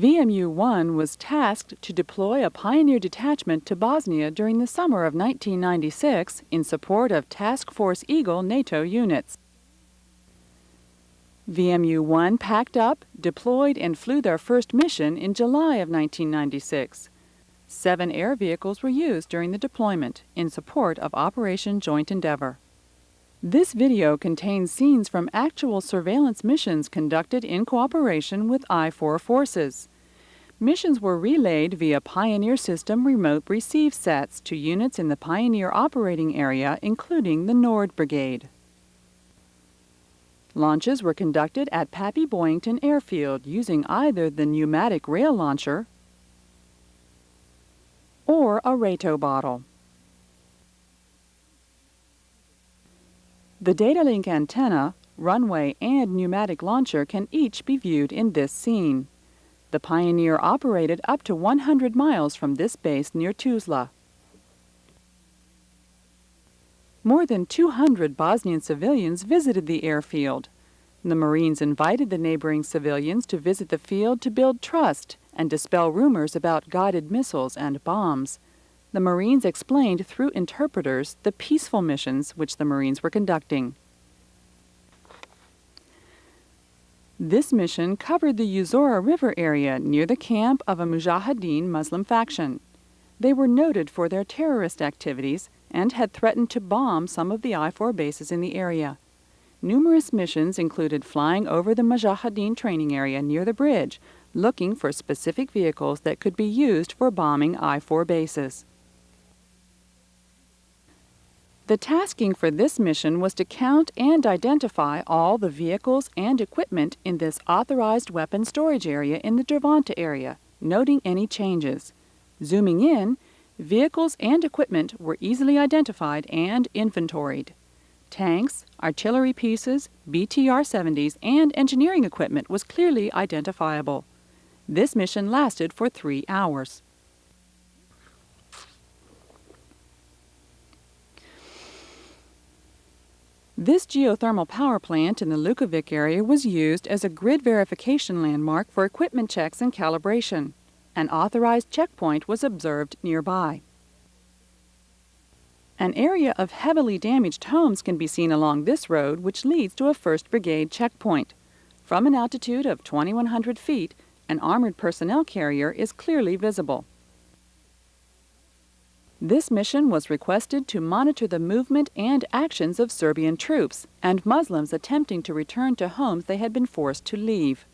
VMU-1 was tasked to deploy a Pioneer detachment to Bosnia during the summer of 1996 in support of Task Force Eagle NATO units. VMU-1 packed up, deployed, and flew their first mission in July of 1996. Seven air vehicles were used during the deployment in support of Operation Joint Endeavor. This video contains scenes from actual surveillance missions conducted in cooperation with IFOR forces. Missions were relayed via Pioneer System remote receive sets to units in the Pioneer operating area, including the Nord Brigade. Launches were conducted at Pappy Boyington Airfield using either the pneumatic rail launcher or a Rato bottle. The data link antenna, runway, and pneumatic launcher can each be viewed in this scene. The Pioneer operated up to 100 miles from this base near Tuzla. More than 200 Bosnian civilians visited the airfield. The Marines invited the neighboring civilians to visit the field to build trust and dispel rumors about guided missiles and bombs. The Marines explained through interpreters the peaceful missions which the Marines were conducting. This mission covered the Usora River area near the camp of a Mujahideen Muslim faction. They were noted for their terrorist activities and had threatened to bomb some of the IFOR bases in the area. Numerous missions included flying over the Mujahideen training area near the bridge, looking for specific vehicles that could be used for bombing IFOR bases. The tasking for this mission was to count and identify all the vehicles and equipment in this authorized weapon storage area in the Derventa area, noting any changes. Zooming in, Vehicles and equipment were easily identified and inventoried. Tanks, artillery pieces, BTR-70s, and engineering equipment was clearly identifiable. This mission lasted for three hours. This geothermal power plant in the Lukovic area was used as a grid verification landmark for equipment checks and calibration. An authorized checkpoint was observed nearby. An area of heavily damaged homes can be seen along this road, which leads to a 1st Brigade checkpoint. From an altitude of 2,100 feet, an armored personnel carrier is clearly visible. This mission was requested to monitor the movement and actions of Serbian troops and Muslims attempting to return to homes they had been forced to leave.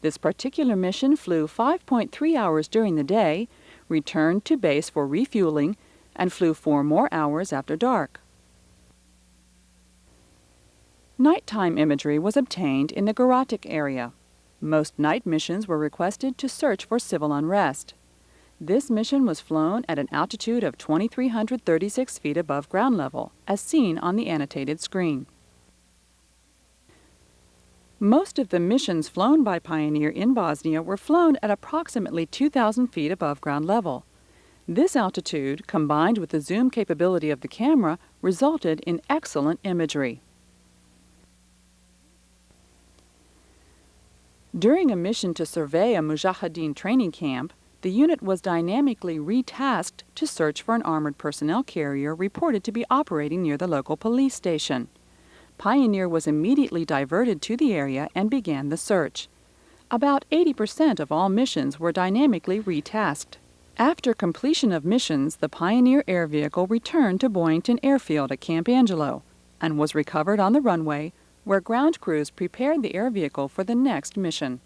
This particular mission flew 5.3 hours during the day, returned to base for refueling, and flew four more hours after dark. Nighttime imagery was obtained in the Goratic area. Most night missions were requested to search for civil unrest. This mission was flown at an altitude of 2,336 feet above ground level, as seen on the annotated screen. Most of the missions flown by Pioneer in Bosnia were flown at approximately 2,000 feet above ground level. This altitude, combined with the zoom capability of the camera, resulted in excellent imagery. During a mission to survey a Mujahideen training camp, the unit was dynamically retasked to search for an armored personnel carrier reported to be operating near the local police station. Pioneer was immediately diverted to the area and began the search. About 80% of all missions were dynamically retasked. After completion of missions, the Pioneer air vehicle returned to Boyington Airfield at Camp Angelo and was recovered on the runway where ground crews prepared the air vehicle for the next mission.